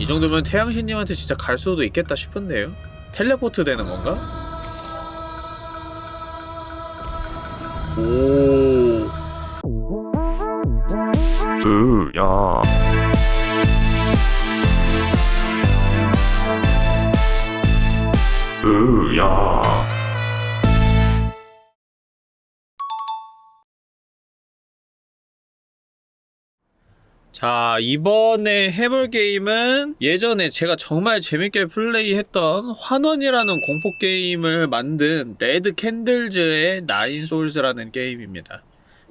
이 정도면 태양신님한테 진짜 갈 수도 있겠다 싶은데요? 텔레포트 되는 건가? 오. 으야 자, 이번에 해볼 게임은 예전에 제가 정말 재밌게 플레이했던 환원이라는 공포 게임을 만든 Red Candles의 Nine Sols라는 게임입니다.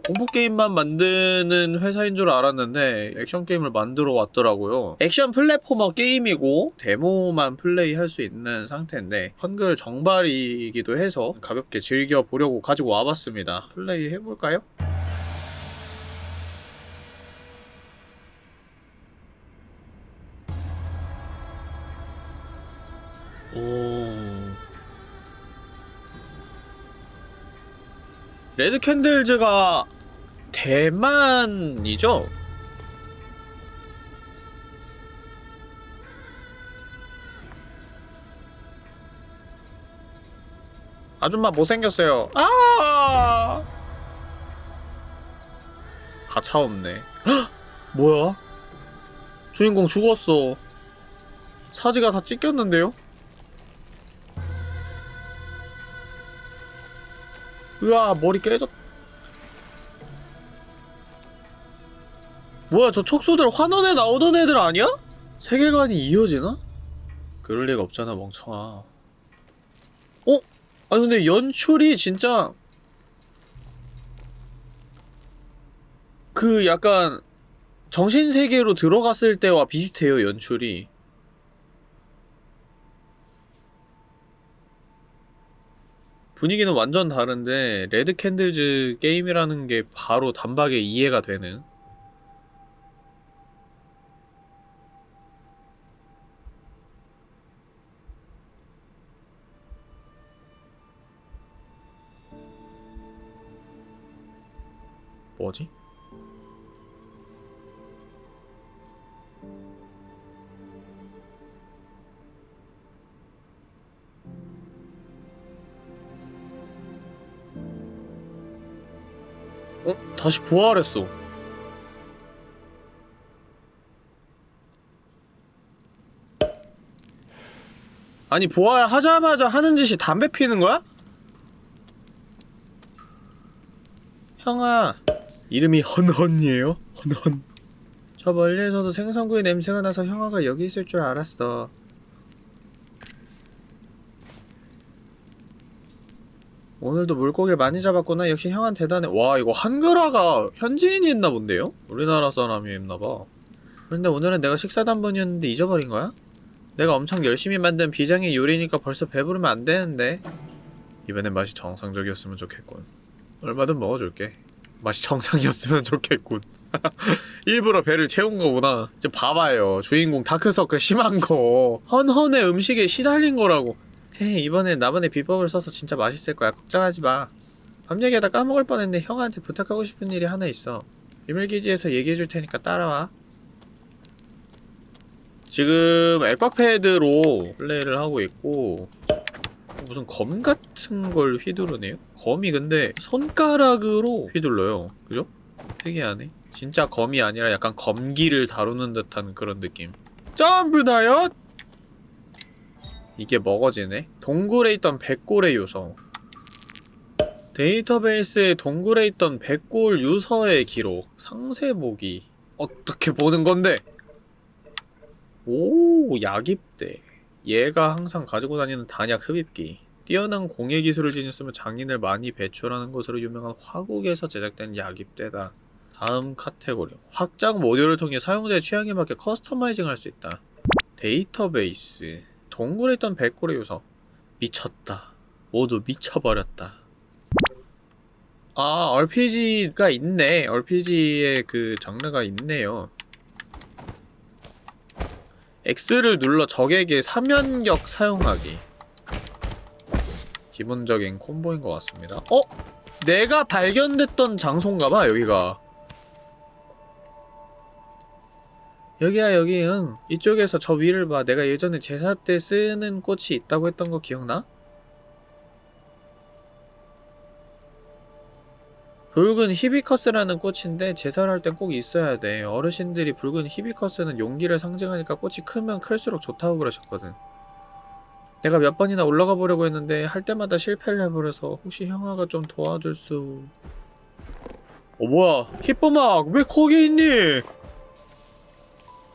공포 게임만 만드는 회사인 줄 알았는데 액션 게임을 만들어 왔더라고요. 액션 platformer 게임이고 데모만 플레이할 수 있는 상태인데 한글 정발이기도 해서 가볍게 즐겨 보려고 가지고 와봤습니다. 플레이 해볼까요? 오. 레드 캔들즈가 대만이죠? 아줌마 못생겼어요. 아! 가차 없네. 헉! 뭐야? 주인공 죽었어. 사지가 다 찢겼는데요? 으아 머리 깨졌 뭐야 저 촉수들 환원에 나오던 애들 아니야? 세계관이 이어지나? 그럴 리가 없잖아 멍청아 어? 아니 근데 연출이 진짜 그 약간 정신세계로 들어갔을 때와 비슷해요 연출이 분위기는 완전 다른데 Red Candles 게임이라는 게 바로 단박에 이해가 되는 뭐지? 어? 다시 부활했어. 아니 부활하자마자 하는 짓이 담배 피는 거야? 형아 이름이 헌헌이에요? 헌헌 저 멀리에서도 생선구이 냄새가 나서 형아가 여기 있을 줄 알았어 오늘도 물고기를 많이 잡았구나. 역시 형한 대단해. 와, 이거 한글화가 현지인이 했나 본데요? 우리나라 사람이 했나봐. 그런데 오늘은 내가 식사 단번이었는데 잊어버린 거야? 내가 엄청 열심히 만든 비장의 요리니까 벌써 배부르면 안 되는데. 이번엔 맛이 정상적이었으면 좋겠군. 얼마든 먹어줄게. 맛이 정상이었으면 좋겠군. 일부러 배를 채운 거구나. 이제 봐봐요. 주인공 다크서클 심한 거. 헌헌의 음식에 시달린 거라고. 헤이 이번엔 나만의 비법을 써서 진짜 맛있을 거야 걱정하지 마. 밤 얘기하다 까먹을 뻔했는데 형한테 부탁하고 싶은 일이 하나 있어. 비밀기지에서 얘기해줄 테니까 따라와. 지금 액박패드로 플레이를 하고 있고 무슨 검 같은 걸 휘두르네요? 검이 근데 손가락으로 휘둘러요. 그죠? 특이하네. 진짜 검이 아니라 약간 검기를 다루는 듯한 그런 느낌. 점프 다이엇! 이게 먹어지네? 동굴에 있던 백골의 요소 데이터베이스에 동굴에 있던 백골 유서의 기록. 상세 보기. 어떻게 보는 건데? 오 약입대. 얘가 항상 가지고 다니는 단약 흡입기. 뛰어난 공예 기술을 지녔으며 장인을 많이 배출하는 것으로 유명한 화국에서 제작된 약입대다. 다음 카테고리. 확장 모듈을 통해 사용자의 취향에 맞게 customizing 할 수 있다. 데이터베이스 동굴에 있던 백골의 요소 미쳤다. 모두 미쳐버렸다. 아 RPG가 있네. RPG의 그 장르가 있네요. X를 눌러 적에게 사면격 사용하기. 기본적인 콤보인 것 같습니다. 어? 내가 발견됐던 장소인가봐 여기가 여기야 여기 응. 이쪽에서 저 위를 봐. 내가 예전에 제사 때 쓰는 꽃이 있다고 했던 거 기억나? 붉은 히비커스라는 꽃인데 제사를 할 땐 꼭 있어야 돼. 어르신들이 붉은 히비커스는 용기를 상징하니까 꽃이 크면 클수록 좋다고 그러셨거든. 내가 몇 번이나 올라가 보려고 했는데 할 때마다 실패를 해버려서 혹시 형아가 좀 도와줄 수... 어 뭐야? 히뽀막 왜 거기 있니?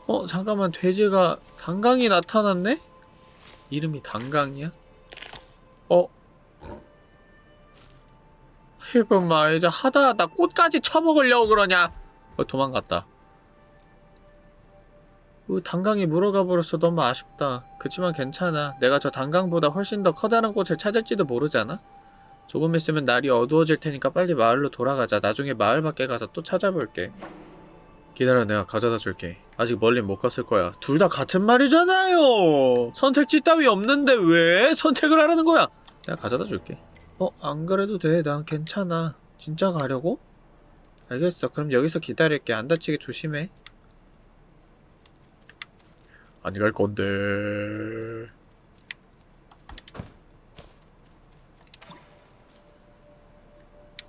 어 잠깐만 돼지가 단강이 나타났네? 이름이 단강이야? 어? 히뽀막 이제 하다 하다 꽃까지 쳐먹으려고 그러냐? 어 도망갔다 그 단강이 물어가 버렸어 너무 아쉽다 그치만 괜찮아 내가 저 단강보다 훨씬 더 커다란 꽃을 찾을지도 모르잖아 조금 있으면 날이 어두워질 테니까 빨리 마을로 돌아가자 나중에 마을 밖에 가서 또 찾아볼게 기다려 내가 가져다 줄게. 아직 멀린 못 갔을 거야. 둘 다 같은 말이잖아요. 선택지 따위 없는데 왜 선택을 하라는 거야? 내가 가져다 줄게. 어? 안 그래도 돼난 괜찮아. 진짜 가려고? 알겠어. 그럼 여기서 기다릴게. 안 다치게 조심해. 안 갈 건데.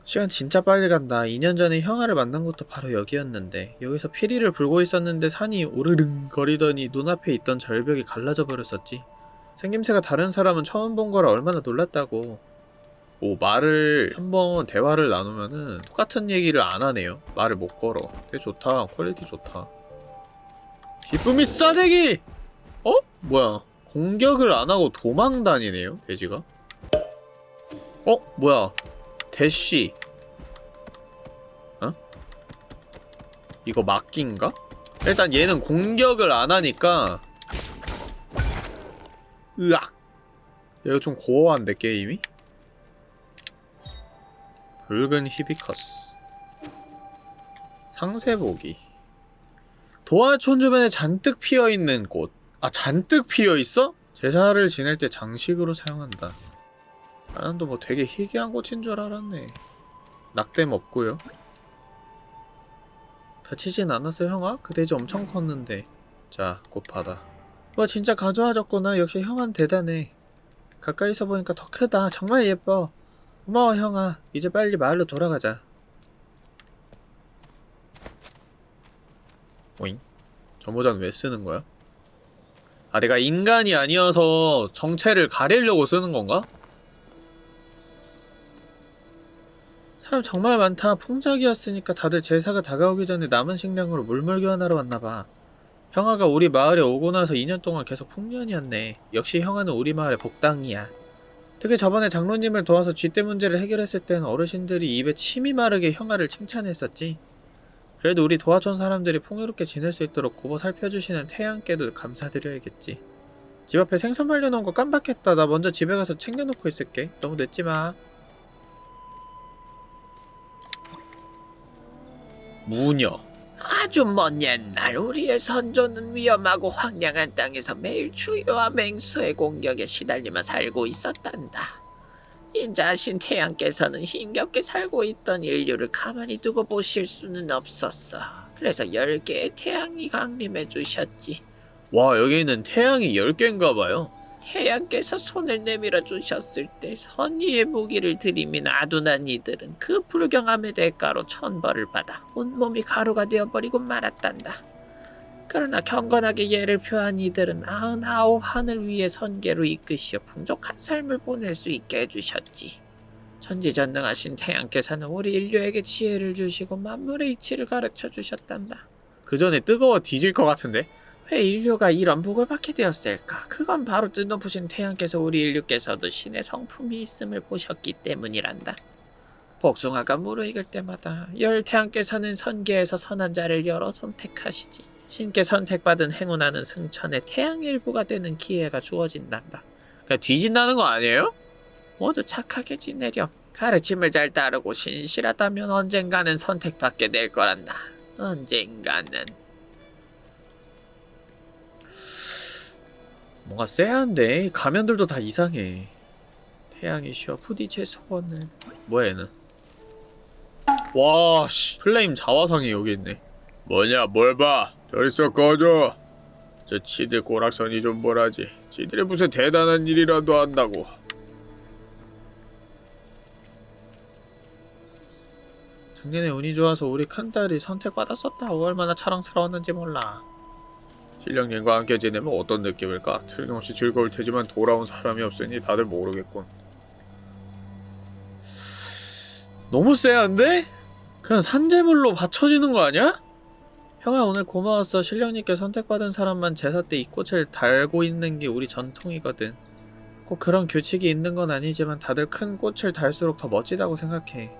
시간 진짜 빨리 간다. 2년 전에 형아를 만난 것도 바로 여기였는데 여기서 피리를 불고 있었는데 산이 오르릉 거리더니 눈앞에 있던 절벽이 갈라져 버렸었지. 생김새가 다른 사람은 처음 본 거라 얼마나 놀랐다고. 오 말을 한번 대화를 나누면은 똑같은 얘기를 안 하네요. 말을 못 걸어. 되게 좋다. 퀄리티 좋다. 기쁨이 싸대기! 어? 뭐야 공격을 안 하고 도망 다니네요 돼지가 어? 뭐야 대쉬 어? 이거 막기인가? 일단 얘는 공격을 안하니까 으악 얘가 좀 고어한데 게임이? 붉은 히비커스 상세 보기 도화촌 주변에 잔뜩 피어있는 꽃. 아, 잔뜩 피어있어? 제사를 지낼 때 장식으로 사용한다. 나는 또뭐 되게 희귀한 꽃인 줄 알았네. 낙뎀 없고요. 다치진 않았어, 형아? 그 돼지 엄청 컸는데. 자, 꽃 받아. 와, 진짜 가져와줬구나. 역시 형아는 대단해. 가까이서 보니까 더 크다. 정말 예뻐. 고마워, 형아. 이제 빨리 마을로 돌아가자. 오잉? 저 모자는 왜 쓰는 거야? 아 내가 인간이 아니어서 정체를 가리려고 쓰는 건가? 사람 정말 많다. 풍작이었으니까 다들 제사가 다가오기 전에 남은 식량으로 물물 교환하러 왔나봐. 형아가 우리 마을에 오고 나서 2년 동안 계속 풍년이었네. 역시 형아는 우리 마을의 복당이야. 특히 저번에 장로님을 도와서 쥐떼 문제를 해결했을 땐 어르신들이 입에 침이 마르게 형아를 칭찬했었지. 그래도 우리 도화촌 사람들이 풍요롭게 지낼 수 있도록 굽어 살펴주시는 태양께도 감사드려야겠지. 집 앞에 생선 말려놓은 거 깜빡했다. 나 먼저 집에 가서 챙겨놓고 있을게. 너무 늦지 마. 무녀. 아주 먼 옛날 우리의 선조는 위험하고 황량한 땅에서 매일 추위와 맹수의 공격에 시달리며 살고 있었단다. 인자하신 태양께서는 힘겹게 살고 있던 인류를 가만히 두고 보실 수는 없었어. 그래서 열 개의 태양이 강림해 주셨지. 와 여기는 태양이 10개인가 봐요. 태양께서 손을 내밀어 주셨을 때 선의의 무기를 들이민 아둔한 이들은 그 불경함의 대가로 천벌을 받아 온몸이 가루가 되어버리고 말았단다. 그러나 경건하게 예를 표한 이들은 아흔아홉 하늘 위의 선계로 이끄시어 풍족한 삶을 보낼 수 있게 해주셨지. 전지전능하신 태양께서는 우리 인류에게 지혜를 주시고 만물의 이치를 가르쳐 주셨단다. 그 전에 뜨거워 뒤질 것 같은데? 왜 인류가 이런 복을 받게 되었을까? 그건 바로 뜻높으신 태양께서 우리 인류께서도 신의 성품이 있음을 보셨기 때문이란다. 복숭아가 무르익을 때마다 열 태양께서는 선계에서 선한 자를 열어 선택하시지. 신께 선택받은 행운하는 승천에 태양 일부가 되는 기회가 주어진단다. 그냥 뒤진다는 거 아니에요? 모두 착하게 지내렴. 가르침을 잘 따르고 신실하다면 언젠가는 선택받게 될 거란다. 언젠가는. 뭔가 쎄한데 가면들도 다 이상해. 태양이 쉬어 제 소원을. 뭐야 얘는? 와 씨. 플레임 자화상이 여기 있네. 뭐냐 뭘 봐. 저리서 꺼져. 저 치들 꼬락선이 좀 뭐라지. 지들이 무슨 대단한 일이라도 한다고. 작년에 운이 좋아서 우리 큰딸이 선택받았었다고 얼마나 자랑스러웠는지 몰라. 신령님과 함께 지내면 어떤 느낌일까? 틀림없이 즐거울 테지만 돌아온 사람이 없으니 다들 모르겠군. 너무 쎄한데? 그냥 산재물로 받쳐지는 거 아니야? 형아 오늘 고마웠어. 신령님께 선택받은 사람만 제사 때 이 꽃을 달고 있는 게 우리 전통이거든. 꼭 그런 규칙이 있는 건 아니지만 다들 큰 꽃을 달수록 더 멋지다고 생각해.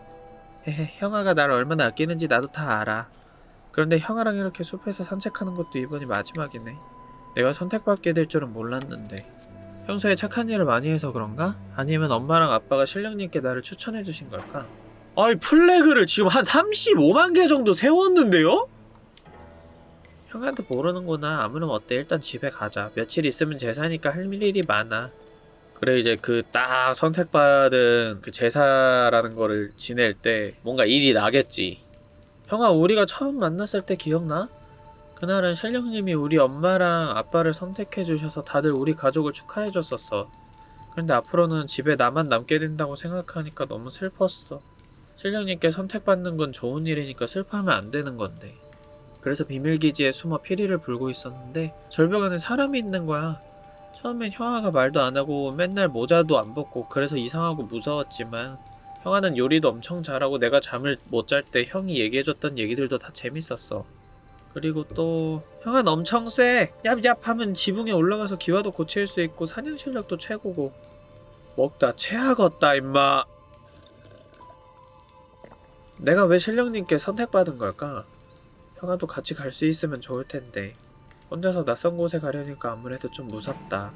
헤헤, 형아가 날 얼마나 아끼는지 나도 다 알아. 그런데 형아랑 이렇게 숲에서 산책하는 것도 이번이 마지막이네. 내가 선택받게 될 줄은 몰랐는데. 평소에 착한 일을 많이 해서 그런가? 아니면 엄마랑 아빠가 신령님께 나를 추천해 주신 걸까? 아이 플래그를 지금 한 35만 개 정도 세웠는데요? 형한테 모르는구나. 아무렴 어때? 일단 집에 가자. 며칠 있으면 제사니까 할 일이 많아. 그래 이제 그 딱 선택받은 그 제사라는 거를 지낼 때 뭔가 일이 나겠지. 형아 우리가 처음 만났을 때 기억나? 그날은 신령님이 우리 엄마랑 아빠를 선택해 주셔서 다들 우리 가족을 축하해 줬었어. 그런데 앞으로는 집에 나만 남게 된다고 생각하니까 너무 슬펐어. 신령님께 선택받는 건 좋은 일이니까 슬퍼하면 안 되는 건데. 그래서 비밀기지에 숨어 피리를 불고 있었는데 절벽 안에 사람이 있는 거야. 처음엔 형아가 말도 안 하고 맨날 모자도 안 벗고 그래서 이상하고 무서웠지만 형아는 요리도 엄청 잘하고 내가 잠을 못 잘 때 형이 얘기해줬던 얘기들도 다 재밌었어. 그리고 또 형아는 엄청 쎄. 얍얍 하면 지붕에 올라가서 기와도 고칠 수 있고 사냥 실력도 최고고 먹다 체하겄다 임마. 내가 왜 신령님께 선택받은 걸까? 형아도 같이 갈 수 있으면 좋을 텐데 혼자서 낯선 곳에 가려니까 아무래도 좀 무섭다.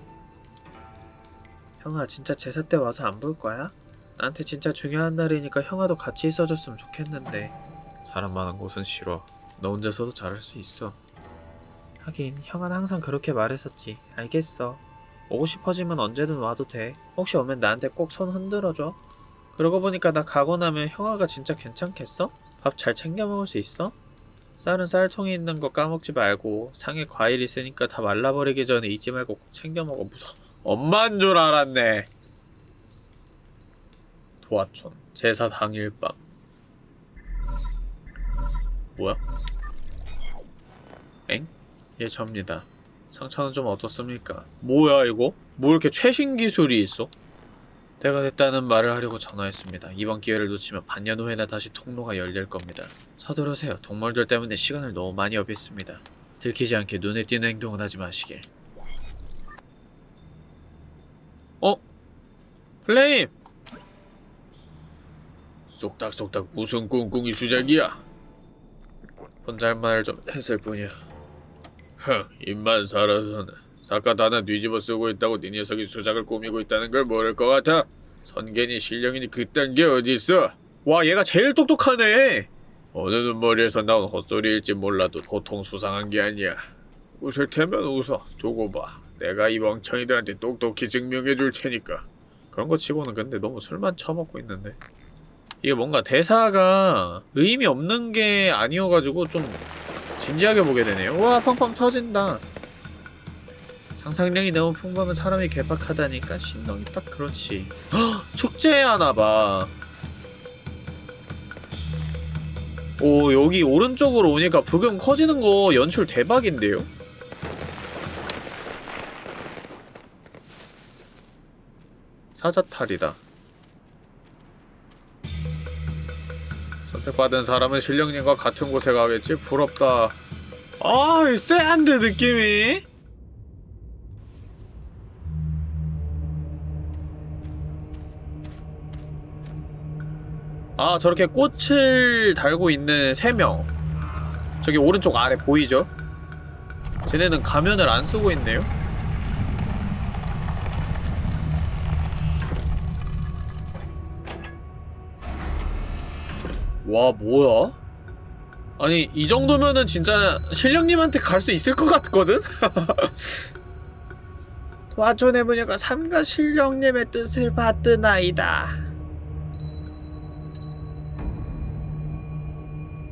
형아 진짜 제사 때 와서 안 볼 거야? 나한테 진짜 중요한 날이니까 형아도 같이 있어줬으면 좋겠는데 사람 많은 곳은 싫어. 너 혼자서도 잘할 수 있어. 하긴 형아는 항상 그렇게 말했었지. 알겠어. 오고 싶어지면 언제든 와도 돼. 혹시 오면 나한테 꼭 손 흔들어줘. 그러고 보니까 나 가고 나면 형아가 진짜 괜찮겠어? 밥 잘 챙겨 먹을 수 있어? 쌀은 쌀통에 있는 거 까먹지 말고 상에 과일 있으니까 다 말라버리기 전에 잊지 말고 꼭 챙겨 먹어 무서워 엄만 줄 알았네 도화촌 제사 당일 밤 뭐야? 엥? 예 접니다 상처는 좀 어떻습니까? 뭐야 이거? 뭐 이렇게 최신 기술이 있어? 때가 됐다는 말을 하려고 전화했습니다. 이번 기회를 놓치면 반년 후에나 다시 통로가 열릴 겁니다. 서두르세요. 동물들 때문에 시간을 너무 많이 업했습니다. 들키지 않게 눈에 띄는 행동은 하지 마시길. 어? 플레임! 쏙닥쏙닥 무슨 꿍꿍이 수작이야? 혼잣말을 좀 했을 뿐이야. 흥, 입만 살아서는 사갓 하나 뒤집어 쓰고 있다고 네 녀석이 수작을 꾸미고 있다는 걸 모를 것 같아? 선견이 신령이니 그딴 게 어딨어? 와 얘가 제일 똑똑하네! 어느 눈머리에서 나온 헛소리일지 몰라도 보통 수상한 게 아니야. 웃을 테면 웃어. 두고 봐. 내가 이 멍청이들한테 똑똑히 증명해 줄 테니까. 그런 거 치고는 근데 너무 술만 처먹고 있는데 이게 뭔가 대사가 의미 없는 게 아니어가지고 좀 진지하게 보게 되네요. 우와 펑펑 터진다. 상상력이 너무 풍부하면 사람이 괴팍하다니까 신동이 딱 그렇지. 헉, 축제 하나봐. 오 여기 오른쪽으로 오니까 부금 커지는 거 연출 대박인데요? 사자탈이다. 선택받은 사람은 신령님과 같은 곳에 가겠지? 부럽다. 아, 이 쎄한데 느낌이? 아, 저렇게 꽃을 달고 있는 세 명. 저기 오른쪽 아래 보이죠? 쟤네는 가면을 안 쓰고 있네요? 와 뭐야? 아니 이 정도면은 진짜 신령님한테 갈 수 있을 것 같거든? 도화촌의 무녀가 삼가 신령님의 뜻을 받드나이다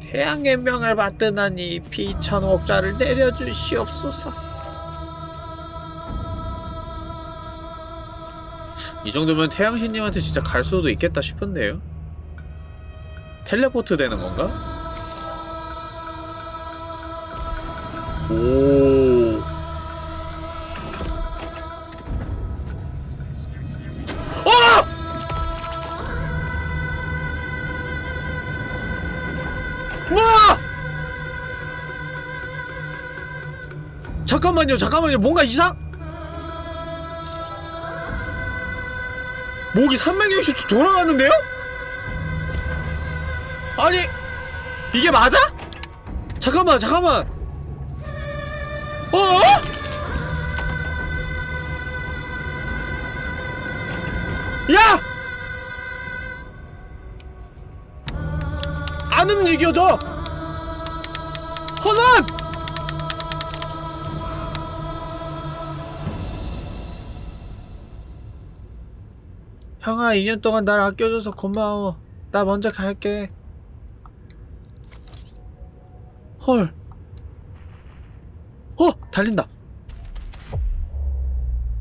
태양의 명을 받드나니 비천옥자를 내려주시옵소서. 이 정도면 태양신님한테 진짜 갈 수도 있겠다 싶은데요? 텔레포트 되는 건가? 오. 어! 와! 잠깐만요, 잠깐만요. 뭔가 이상? 목이 360도 돌아가는데요? 아니 이게 맞아? 잠깐만 잠깐만 어? 야! 안 움직여져! 허난! 형아 2년 동안 날 아껴줘서 고마워 나 먼저 갈게 헐 어! 달린다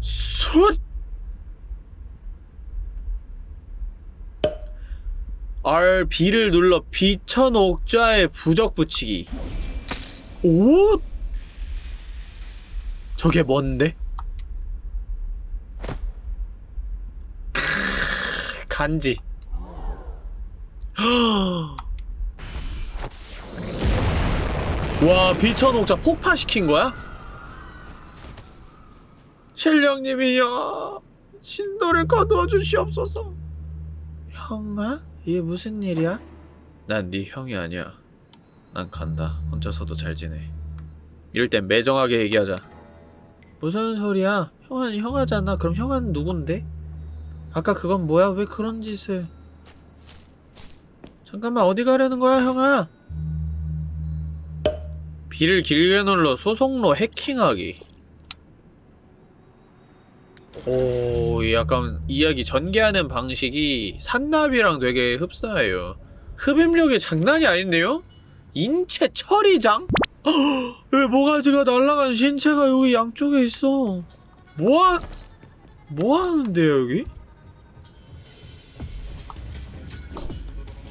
숫! R B를 눌러 비천 옥자에 부적 붙이기 오? 저게 뭔데? 간지. 와, 비천 옥자 폭파시킨 거야? 신령님이여, 신도를 거두어 주시옵소서. 형아? 이게 무슨 일이야? 난 네 형이 아니야. 난 간다. 혼자서도 잘 지내. 이럴 땐 매정하게 얘기하자. 무슨 소리야? 형아는 형아잖아. 그럼 형아는 누군데? 아까 그건 뭐야? 왜 그런 짓을? 잠깐만 어디 가려는 거야, 형아? 비를 길게 눌러 수송로 해킹하기. 오, 약간 이야기 전개하는 방식이 산나비랑 되게 흡사해요. 흡입력이 장난이 아닌데요? 인체 처리장? 왜 모가지가 날아간 신체가 여기 양쪽에 있어? 뭐하... 뭐하는데요, 여기?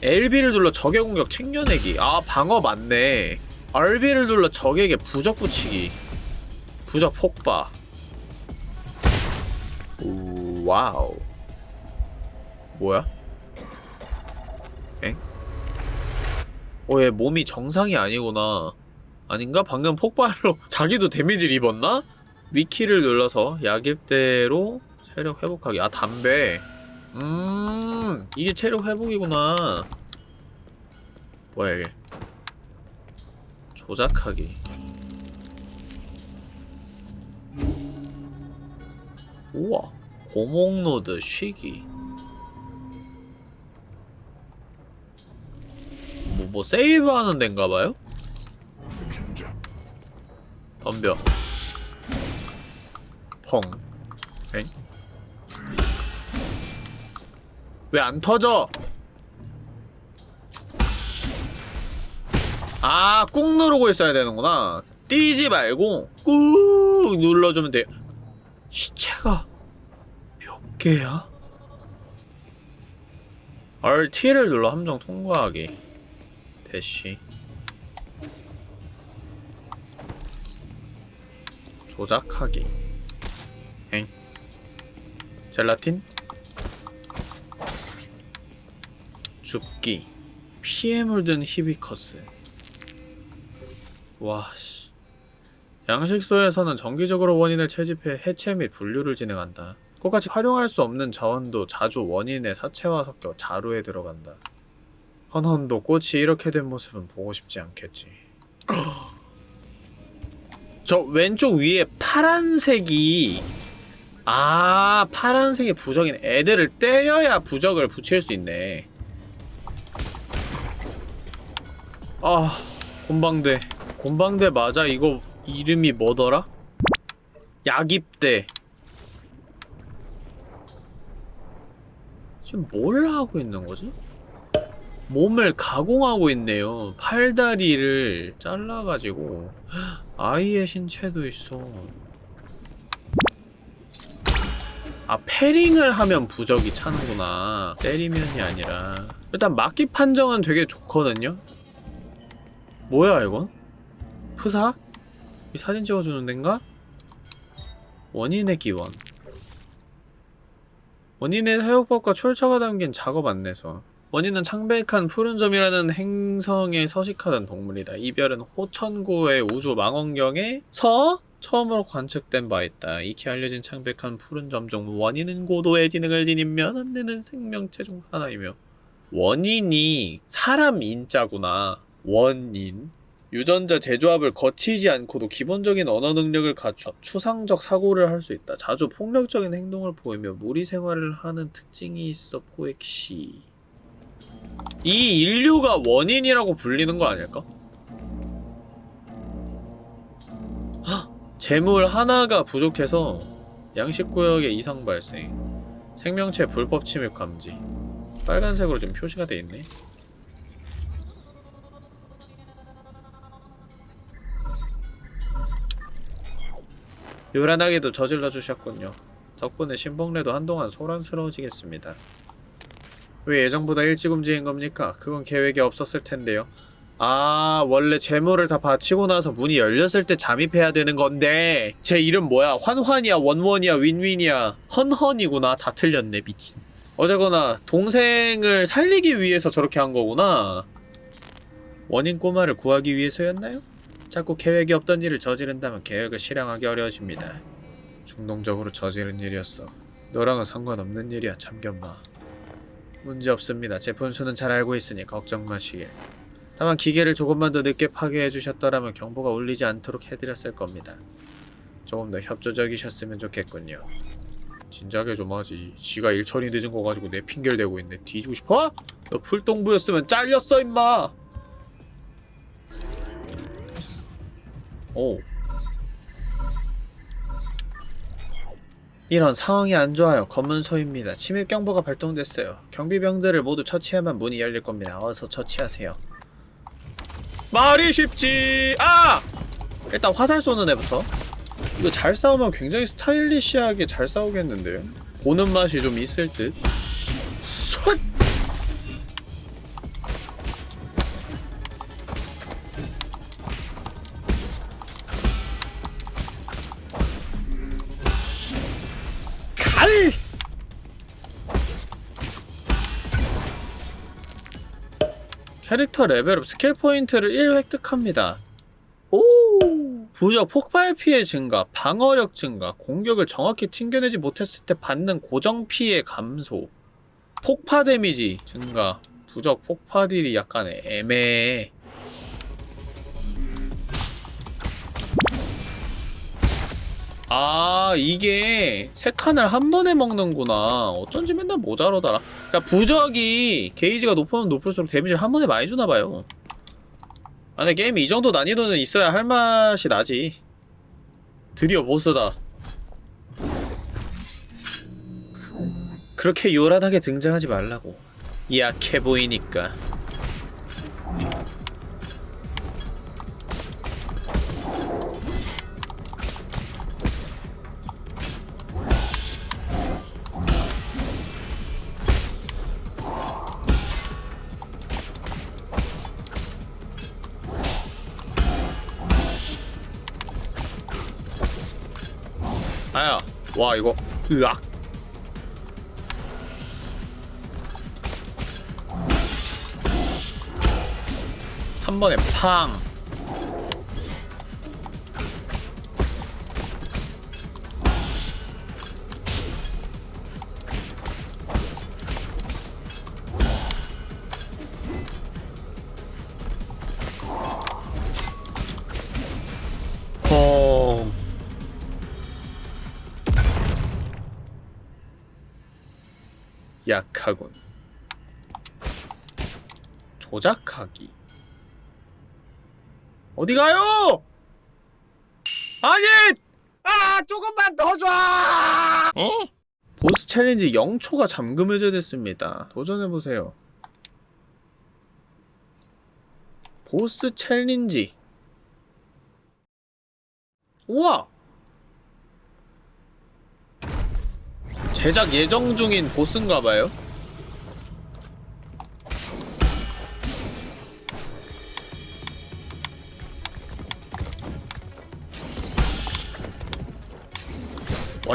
LB를 눌러 적의 공격 챙겨내기 아 방어 맞네 RB를 눌러 적에게 부적 붙이기 부적 폭파 우, 와우 뭐야? 엥? 어, 얘 몸이 정상이 아니구나 아닌가? 방금 폭발로 자기도 damage를 입었나? 위키를 눌러서 약입대로 체력 회복하기 아 담배 음 이게 체력 회복이구나 뭐야 이게 조작하기 우와 고목노드 쉬기 뭐, 뭐 세이브하는 데인가봐요? 덤벼 펑 엥? 왜 안 터져? 아, 꾹 누르고 있어야 되는구나. 뛰지 말고 꾹 눌러주면 돼요. 시체가 몇 개야? RT를 눌러 함정 통과하기. 대시. 조작하기. 엥. 젤라틴? 죽기 피에 물든 히비커스 와씨. 양식소에서는 정기적으로 원인을 채집해 해체 및 분류를 진행한다. 똑같이 활용할 수 없는 자원도 자주 원인의 사체와 섞여 자루에 들어간다. 헌헌도 꽃이 이렇게 된 모습은 보고 싶지 않겠지. 저 왼쪽 위에 파란색이 아 파란색이 부적인 애들을 때려야 부적을 붙일 수 있네. 아 곤방대 곤방대 맞아 이거 이름이 뭐더라? 약입대 지금 뭘 하고 있는 거지? 몸을 가공하고 있네요. 팔다리를 잘라가지고 아이의 신체도 있어. 아 패링을 하면 부적이 차는구나. 때리면이 아니라. 일단 막기 판정은 되게 좋거든요. 뭐야 이건? 프사? 이 사진 찍어주는 데인가? 원인의 기원. 원인의 사용법과 출처가 담긴 작업 안내서. 원인은 창백한 푸른 점이라는 행성에 서식하던 동물이다. 이별은 호천구의 우주 망원경에서 처음으로 관측된 바 있다. 익히 알려진 창백한 푸른 점 중 원인은 고도의 지능을 지닌 면안 되는 생명체 중 하나이며 원인이 사람 인자구나. 원인. 유전자 재조합을 거치지 않고도 기본적인 언어 능력을 갖춰 추상적 사고를 할 수 있다. 자주 폭력적인 행동을 보이며 무리 생활을 하는 특징이 있어 포획시. 이 인류가 원인이라고 불리는 거 아닐까? 헉! 재물 하나가 부족해서 양식구역에 이상 발생 생명체 불법 침입 감지 빨간색으로 지금 표시가 돼 있네 요란하게도 저질러 주셨군요 덕분에 신봉래도 한동안 소란스러워지겠습니다 왜 예정보다 일찍 움직인 겁니까? 그건 계획에 없었을 텐데요. 아, 원래 재물을 다 바치고 나서 문이 열렸을 때 잠입해야 되는 건데 제 이름 뭐야? 환환이야, 원원이야, 윈윈이야, 헌헌이구나. 다 틀렸네, 미친. 어쨌거나 동생을 살리기 위해서 저렇게 한 거구나. 원인 꼬마를 구하기 위해서였나요? 자꾸 계획이 없던 일을 저지른다면 계획을 실행하기 어려워집니다. 충동적으로 저지른 일이었어. 너랑은 상관없는 일이야, 참견마. 문제 없습니다. 제 분수는 잘 알고 있으니 걱정 마시길. 다만 기계를 조금만 더 늦게 파괴해 주셨더라면 경보가 울리지 않도록 해드렸을 겁니다. 조금 더 협조적이셨으면 좋겠군요. 진작에 좀 하지. 지가 일 처리 늦은 거 가지고 내 핑계를 대고 있네. 뒤지고 싶어? 너 풀동부였으면 잘렸어 임마. 오. 이런 상황이 안 좋아요. 검문소입니다. 침입 경보가 발동됐어요. 경비병들을 모두 처치하면 문이 열릴 겁니다. 어서 처치하세요. 말이 쉽지. 아! 일단 화살 쏘는 애부터. 이거 잘 싸우면 굉장히 스타일리시하게 잘 싸우겠는데요? 보는 맛이 좀 있을 듯. 쏨! 캐릭터 레벨업 스킬 포인트를 1 획득합니다. 오! 부적 폭발 피해 증가, 방어력 증가, 공격을 정확히 튕겨내지 못했을 때 받는 고정 피해 감소, 폭파 damage 증가, 부적 폭파 딜이 약간 애매해. 아 이게 세 칸을 한 번에 먹는구나. 어쩐지 맨날 모자라더라. 그니까 부적이 게이지가 높으면 높을수록 데미지를 한 번에 많이 주나봐요. 아 근데 게임이 이 정도 난이도는 있어야 할 맛이 나지. 드디어 보스다. 그렇게 요란하게 등장하지 말라고. 약해 보이니까 아야 와 이거 으악. 한 번에 팡 약하군. 조작하기. 어디 가요? 아니! 아, 조금만 더 줘! 보스 challenge 0초가 잠금 해제됐습니다. 도전해보세요. 보스 챌린지 우와 제작 예정 중인 보스인가봐요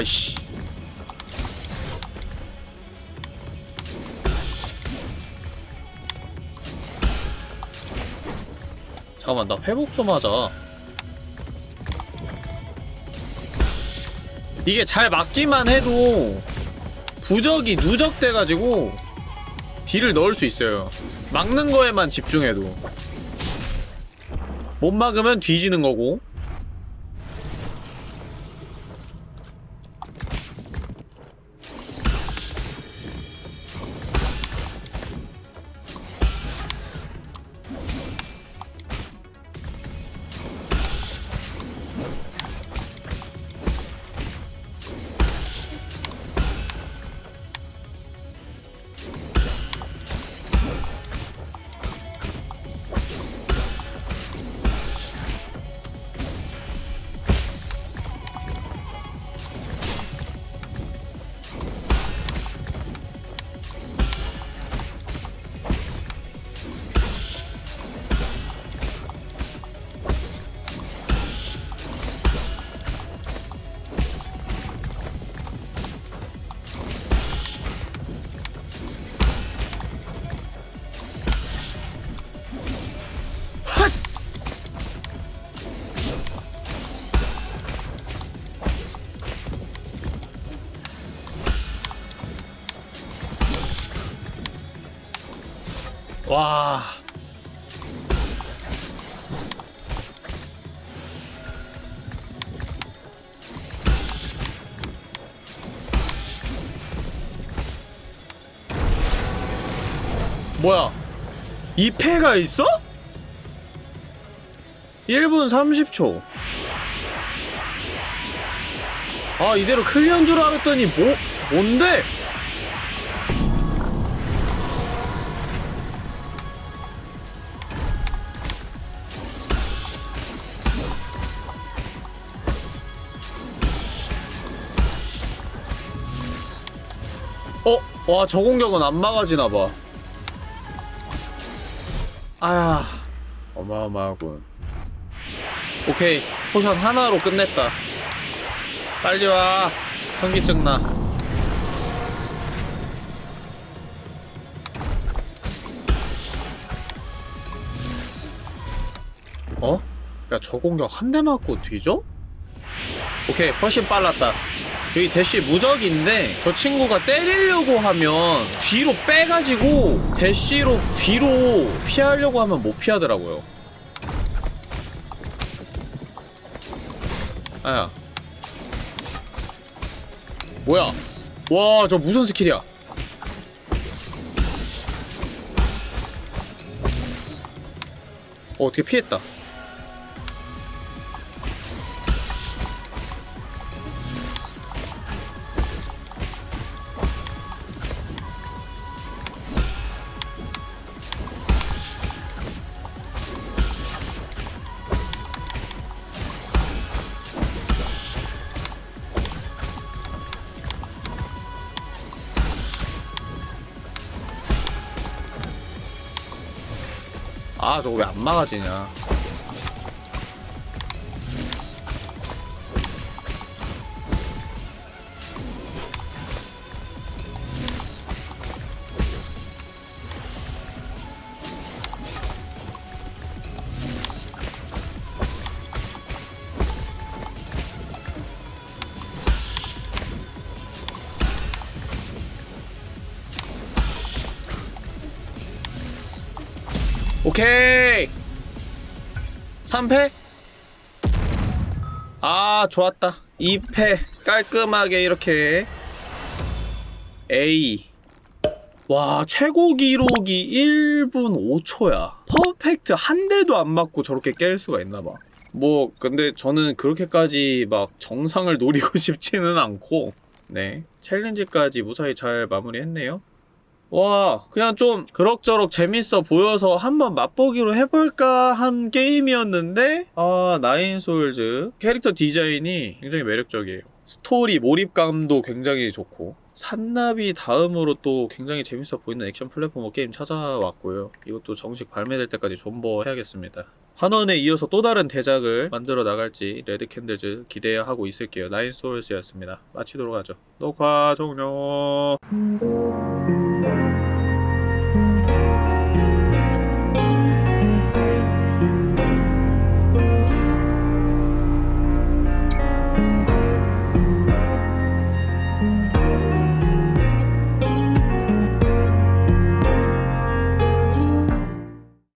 와이씨. 잠깐만 나 회복 좀 하자. 이게 잘 맞기만 해도 부적이 누적돼가지고 딜을 넣을 수 있어요. 막는 거에만 집중해도. 못 막으면 뒤지는 거고 와 뭐야 2패가 있어? 1분 30초 아 이대로 클리어인 줄 알았더니 뭐 뭔데? 와, 저 공격은 안 막아지나봐. 아야, 어마어마하군. 오케이, 포션 하나로 끝냈다. 빨리 와. 현기증 나. 어? 야, 저 공격 한 대 맞고 뒤져? 오케이, 훨씬 빨랐다. 여기 대쉬 무적인데 저 친구가 때리려고 하면 뒤로 빼가지고 대쉬로 뒤로 피하려고 하면 못 피하더라고요. 아야. 뭐야? 와 저 무슨 스킬이야? 어 어떻게 피했다 아 저거 왜 안 막아지냐 3페? 아 좋았다. 2페 깔끔하게 이렇게. A 와 최고 기록이 1분 5초야. perfect 한 대도 안 맞고 저렇게 깰 수가 있나봐. 뭐 근데 저는 그렇게까지 막 정상을 노리고 싶지는 않고. 네 challenge까지 무사히 잘 마무리했네요 와 그냥 좀 그럭저럭 재밌어 보여서 한번 맛보기로 해볼까 한 게임이었는데 아 Nine Sols. 캐릭터 디자인이 굉장히 매력적이에요. 스토리 몰입감도 굉장히 좋고 산나비 다음으로 또 굉장히 재밌어 보이는 액션 platformer 게임 찾아왔고요. 이것도 정식 발매될 때까지 존버해야겠습니다 환원에 이어서 또 다른 대작을 만들어 나갈지 레드캔들즈 기대하고 있을게요. 나인소울스였습니다. 마치도록 하죠. 녹화 종료